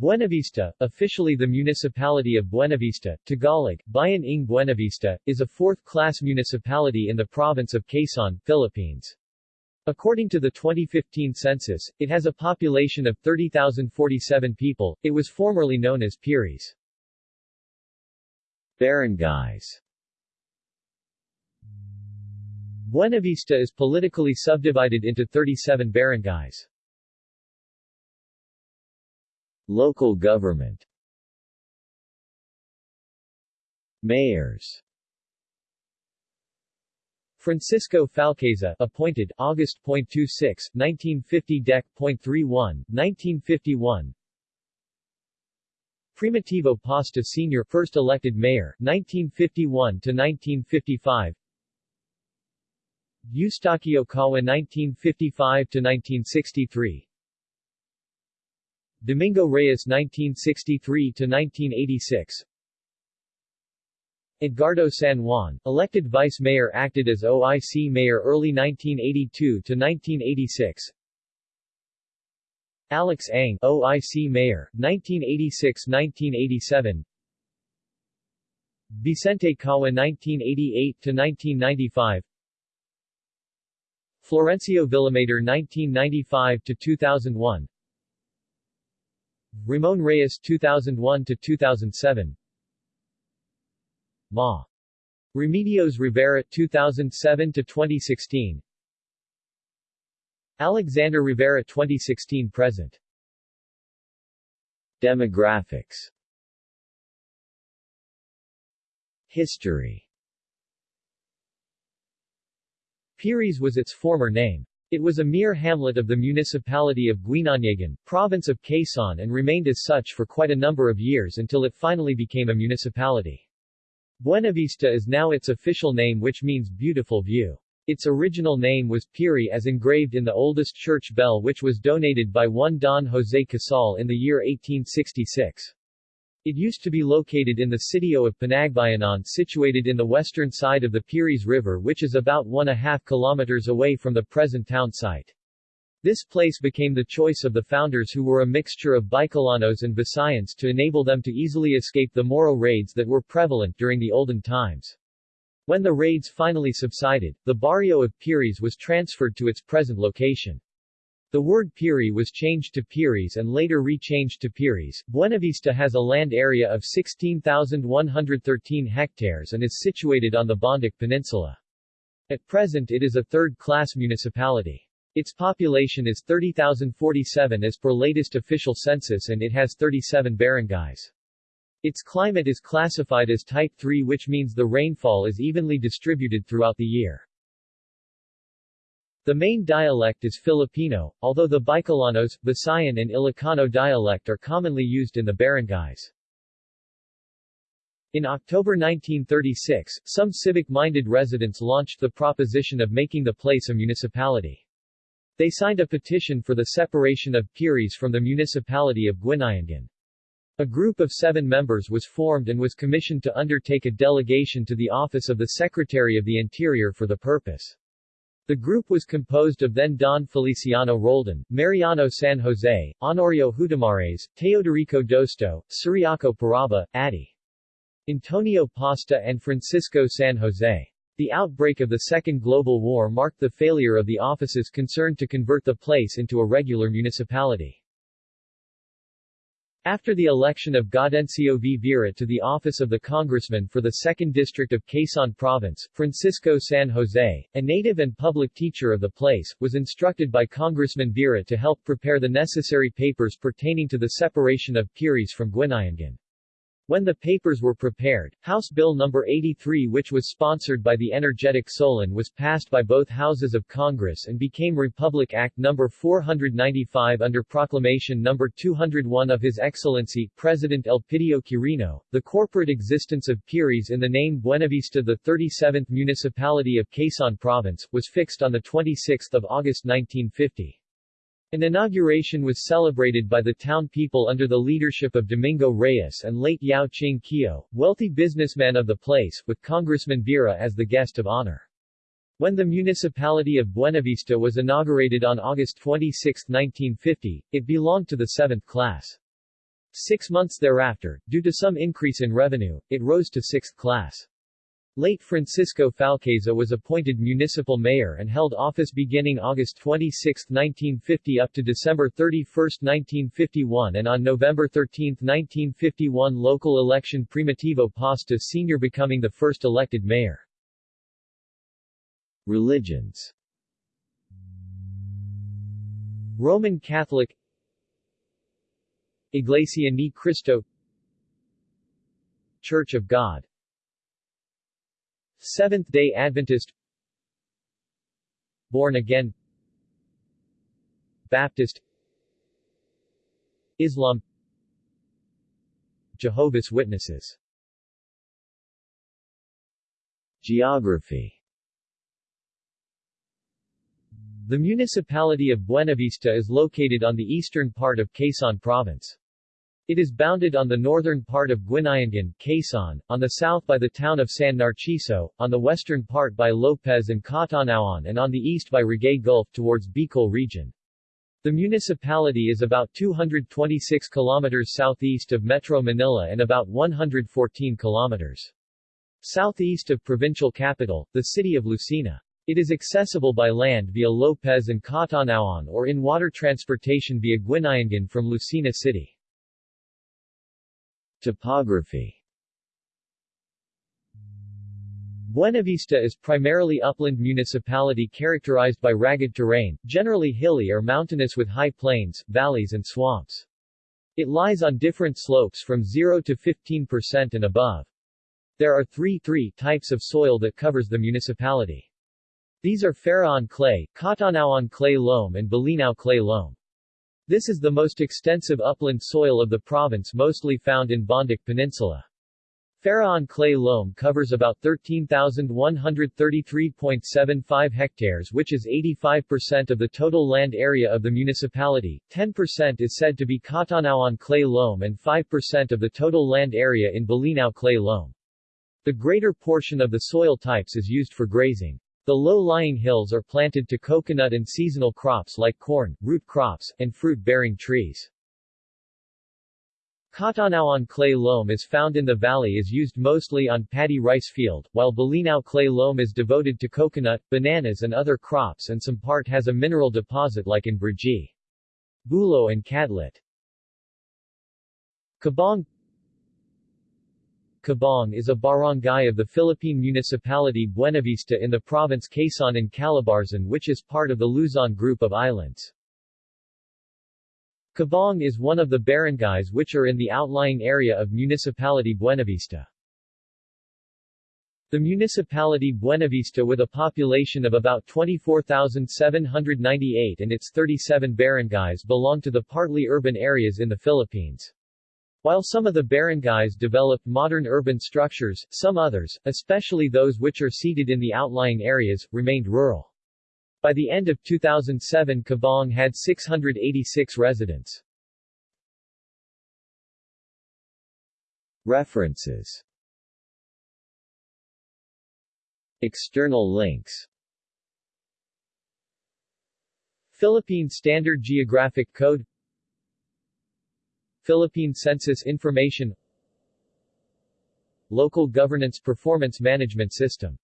Buenavista, officially the municipality of Buenavista, Tagalog, Bayan ng Buenavista, is a fourth-class municipality in the province of Quezon, Philippines. According to the 2015 census, it has a population of 30,047 people. It was formerly known as Piris. Barangays Buenavista is politically subdivided into 37 barangays. Local government Mayors. Francisco Falqueza appointed August.26, 1950 Dec.31, 1951 Primitivo Pasta Sr. first elected mayor 1951 to 1955 Eustaquio Cawa 1955 to 1963 Domingo Reyes 1963-1986 Edgardo San Juan, elected vice mayor acted as OIC mayor early 1982-1986 Alex Ang, OIC mayor, 1986-1987 Vicente Cawa 1988-1995 Florencio Villamater 1995 to 2001 Ramon Reyes 2001 to 2007 Ma. Remedios Rivera 2007 to 2016 Alexander Rivera 2016 present. Demographics. History. Piris was its former name. It was a mere hamlet of the municipality of Guinanyagan, province of Quezon and remained as such for quite a number of years until it finally became a municipality. Buenavista is now its official name which means beautiful view. Its original name was Piri as engraved in the oldest church bell which was donated by one Don Jose Casal in the year 1866. It used to be located in the sitio of Panagbayanan situated in the western side of the Piris River which is about one and a half kilometers away from the present town site. This place became the choice of the founders who were a mixture of Bicolanos and Visayans to enable them to easily escape the Moro raids that were prevalent during the olden times. When the raids finally subsided, the barrio of Piris was transferred to its present location. The word Piri was changed to Piris and later re-changed to Piris. Buenavista has a land area of 16,113 hectares and is situated on the Bondoc Peninsula. At present it is a third-class municipality. Its population is 30,047 as per latest official census and it has 37 barangays. Its climate is classified as Type 3 which means the rainfall is evenly distributed throughout the year. The main dialect is Filipino, although the Bicolanos, Visayan and Ilocano dialect are commonly used in the barangays. In October 1936, some civic-minded residents launched the proposition of making the place a municipality. They signed a petition for the separation of Piris from the municipality of Guinayangan. A group of seven members was formed and was commissioned to undertake a delegation to the office of the Secretary of the Interior for the purpose. The group was composed of then Don Feliciano Roldan, Mariano San Jose, Honorio Hudamares, Teodorico Dosto, Ciriaco Paraba, Adi. Antonio Pasta and Francisco San Jose. The outbreak of the Second Global War marked the failure of the offices concerned to convert the place into a regular municipality. After the election of Gaudencio V. Vera to the office of the congressman for the 2nd District of Quezon Province, Francisco San Jose, a native and public teacher of the place, was instructed by Congressman Vera to help prepare the necessary papers pertaining to the separation of Piris from Guinayangan. When the papers were prepared, House Bill No. 83 which was sponsored by the energetic Solon was passed by both houses of Congress and became Republic Act No. 495 under Proclamation No. 201 of His Excellency, President Elpidio Quirino. The corporate existence of Piris in the name Buenavista the 37th municipality of Quezon Province, was fixed on 26 August 1950. An inauguration was celebrated by the town people under the leadership of Domingo Reyes and late Yao Ching Kio, wealthy businessman of the place, with Congressman Vera as the guest of honor. When the municipality of Buenavista was inaugurated on August 26, 1950, it belonged to the 7th class. Six months thereafter, due to some increase in revenue, it rose to sixth class. Late Francisco Falqueza was appointed municipal mayor and held office beginning August 26, 1950 up to December 31, 1951 and on November 13, 1951 local election Primitivo Pasta Sr. becoming the first elected mayor. Religions Roman Catholic Iglesia Ni Cristo Church of God Seventh-day Adventist. Born Again. Baptist. Islam. Jehovah's Witnesses. Geography. The municipality of Buenavista is located on the eastern part of Quezon Province. It is bounded on the northern part of Guinayangan, Quezon, on the south by the town of San Narciso, on the western part by Lopez and Catanauan and on the east by Ragay Gulf towards Bicol region. The municipality is about 226 kilometers southeast of Metro Manila and about 114 kilometers southeast of provincial capital, the city of Lucena. It is accessible by land via Lopez and Catanauan or in water transportation via Guinayangan from Lucena City. Topography Buenavista is primarily upland municipality characterized by ragged terrain, generally hilly or mountainous with high plains, valleys and swamps. It lies on different slopes from 0 to 15% and above. There are three three types of soil that covers the municipality. These are Faraon clay, Catanauan clay loam and Bolinao clay loam. This is the most extensive upland soil of the province mostly found in Bondoc Peninsula. Faraon clay loam covers about 13,133.75 hectares which is 85% of the total land area of the municipality, 10% is said to be Catanauan clay loam and 5% of the total land area in Bolinao clay loam. The greater portion of the soil types is used for grazing. The low-lying hills are planted to coconut and seasonal crops like corn, root crops, and fruit-bearing trees. Catanauan clay loam is found in the valley is used mostly on paddy rice field, while Bolinao clay loam is devoted to coconut, bananas and other crops and some part has a mineral deposit like in Brgy. Bulo and Cadlit. Cabong Cabong is a barangay of the Philippine municipality Buenavista in the province Quezon and Calabarzon which is part of the Luzon group of islands. Cabong is one of the barangays which are in the outlying area of municipality Buenavista. The municipality Buenavista with a population of about 24,798 and its 37 barangays belong to the partly urban areas in the Philippines. While some of the barangays developed modern urban structures, some others, especially those which are seated in the outlying areas, remained rural. By the end of 2007 Cabong had 686 residents. References External links Philippine Standard Geographic Code Philippine Census Information Local Governance Performance Management System